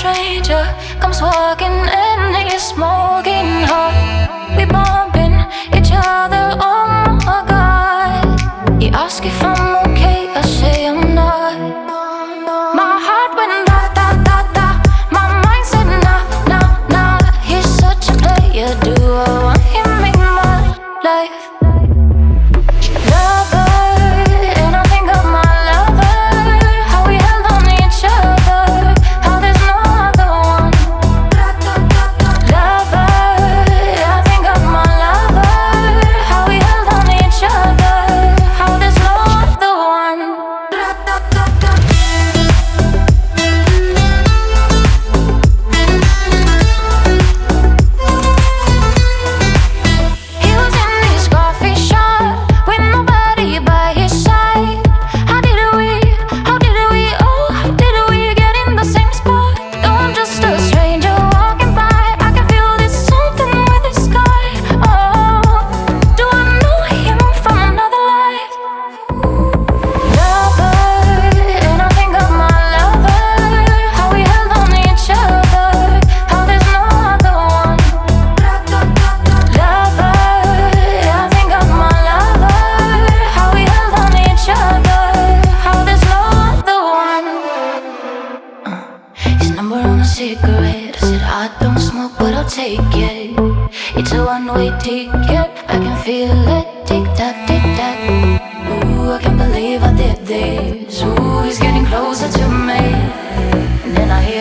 stranger comes walking in. but I'll take it. It's a one-way ticket, I can feel it. Tick-tock, tick-tock. Ooh, I can't believe I did this. Ooh, he's getting closer to me. And then I hear